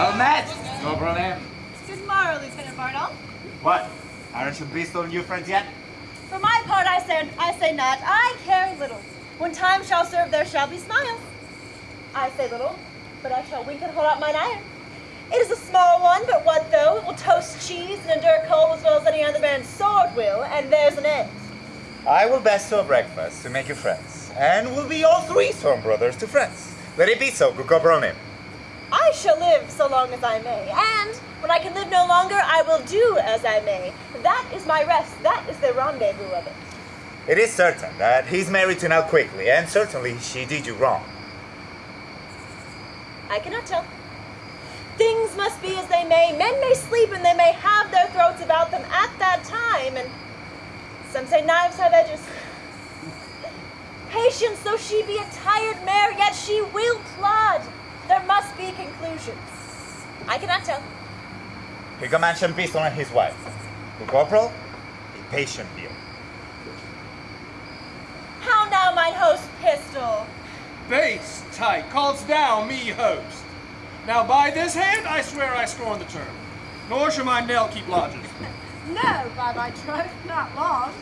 Well met, Corporal Nim. Good morrow, Lieutenant Bardolph. What? Aren't you beast on new friends yet? For my part, I say, I say not. I care little. When time shall serve, there shall be smiles. I say little, but I shall wink and hold out mine iron. It is a small one, but what though? It will toast cheese and endure cold as well as any other man's sword will, and there's an end. I will best to a breakfast to make you friends, and we'll be all three Storm Brothers to friends. Let it be so, Nim. I shall live so long as I may, and when I can live no longer, I will do as I may. That is my rest. That is the rendezvous of it. It is certain that he's married to Nell Quickly, and certainly she did you wrong. I cannot tell. Things must be as they may. Men may sleep and they may have their throats about them at that time, and some say knives have edges. Patience, though she be a tired mare, yet she will plod. There must be conclusions. I cannot tell. He mention Pistol and his wife. Good Corporal, be patient here. How now, mine host, Pistol? Base tight calls down me host. Now by this hand I swear I scorn the term. Nor shall my Nell keep lodges. No, by my troth, not long.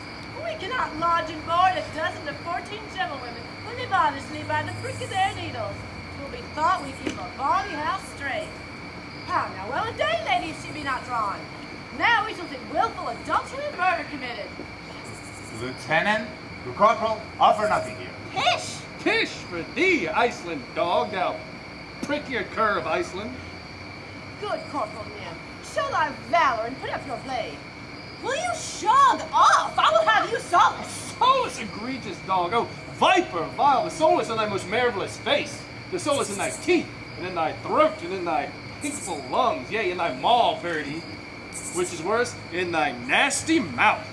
We cannot lodge and board a dozen to fourteen gentlewomen who live honestly by the prick of their needles. Twill be thought we keep a bawdy house straight. How now, well a day, lady, if she be not drawn. Now we shall think willful adultery and murder committed. Lieutenant, good Corporal, offer nothing here. Pish! Tish for thee, Iceland dog, thou prickier cur of Iceland. Good Corporal Nim, show thy valor and put up your blade. Will you shog off? I will have you solaced. Solus egregious dog, oh viper vile, the soul is in thy most marvelous face. The is in thy teeth, and in thy throat, and in thy pinkful lungs, yea, in thy maw, birdie. Which is worse, in thy nasty mouth.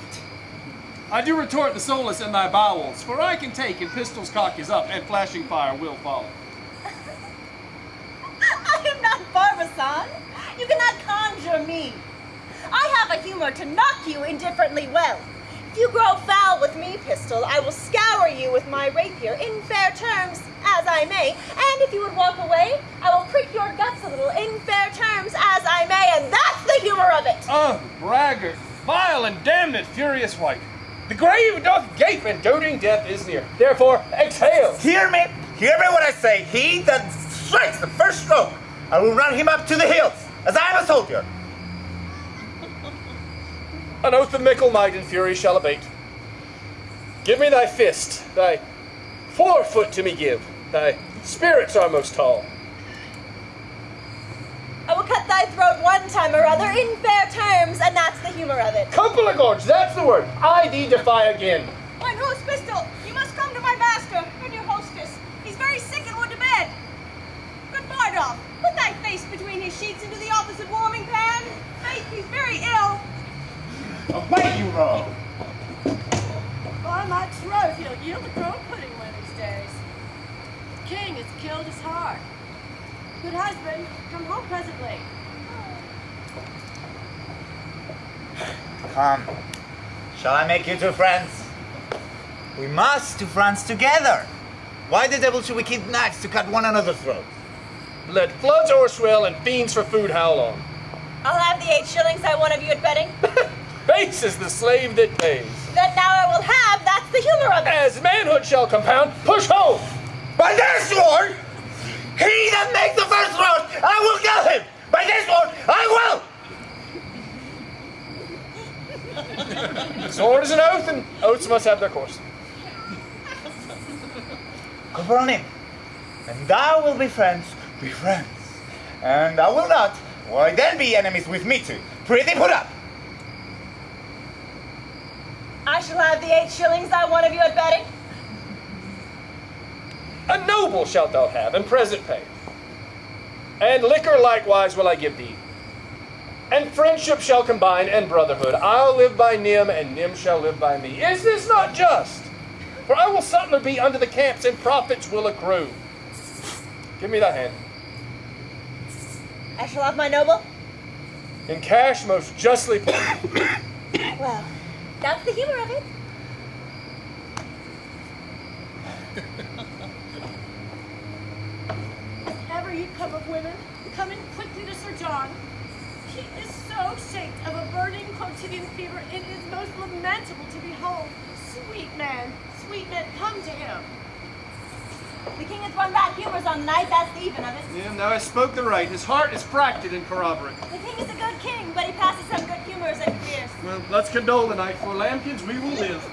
I do retort the is in thy bowels, for I can take, and pistol's cock is up, and flashing fire will follow. I am not Barbazan. You cannot conjure me. I have a humor to knock you indifferently well. If you grow foul with me, Pistol, I will scour you with my rapier in fair terms, as I may. And if you would walk away, I will prick your guts a little in fair terms, as I may. And that's the humor of it. Oh, braggart, vile and damned furious wight. The grave doth gape, and doting death is near. Therefore, exhale. Hear me, hear me what I say. He that strikes the first stroke, I will run him up to the hills, as I am a soldier. An oath of mickle might and fury shall abate. Give me thy fist, thy forefoot to me give, thy spirits are most tall. I will cut thy throat one time or other in fair terms, and that's the humor of it. Couple of gorge, that's the word. I thee defy again. Mine host, Pistol, you must come to my master, your dear hostess. He's very sick and would to bed. Good Bardolph, put thy face between his sheets into the opposite warming pan. Faith, he's very ill. Away you roll. By my troth, he'll yield the crow pudding one of these days. The king has killed his heart. Good husband, come home presently. Come. Shall I make you two friends? We must to France together. Why the devil should we keep knives to cut one another's throats? Let floods o'erswell and fiends for food howl on. I'll have the eight shillings I won of you at betting. Base is the slave that pays. that now I will have, that's the humor of it. As manhood shall compound, push home. By this sword, he that makes the first thrust, I will kill him. By this sword, I will. Sword is an oath, and oaths must have their course. Corporal Nim, and thou will be friends, be friends. And I will not, why then be enemies with me too. Pretty put up. I shall have the eight shillings I won of you at betting. A noble shalt thou have, and present pay. And liquor likewise will I give thee. And friendship shall combine, and brotherhood. I'll live by Nim, and Nim shall live by me. Is this not just? For I will sutler be under the camps, and profits will accrue. Give me thy hand. I shall have my noble. in cash most justly paid. Well, that's the humor of it. Ever you come of women, come in quickly to Sir John. He is so shaped of a burning quotidian fever, it is most lamentable to behold. Sweet man, sweet man, come to him. The king has run bad humors on the night, that's the even of it. Yeah, now I spoke the right. His heart is cracked and corroborate. The king is a good king, fears. Let's condole tonight. For lambkins we will live.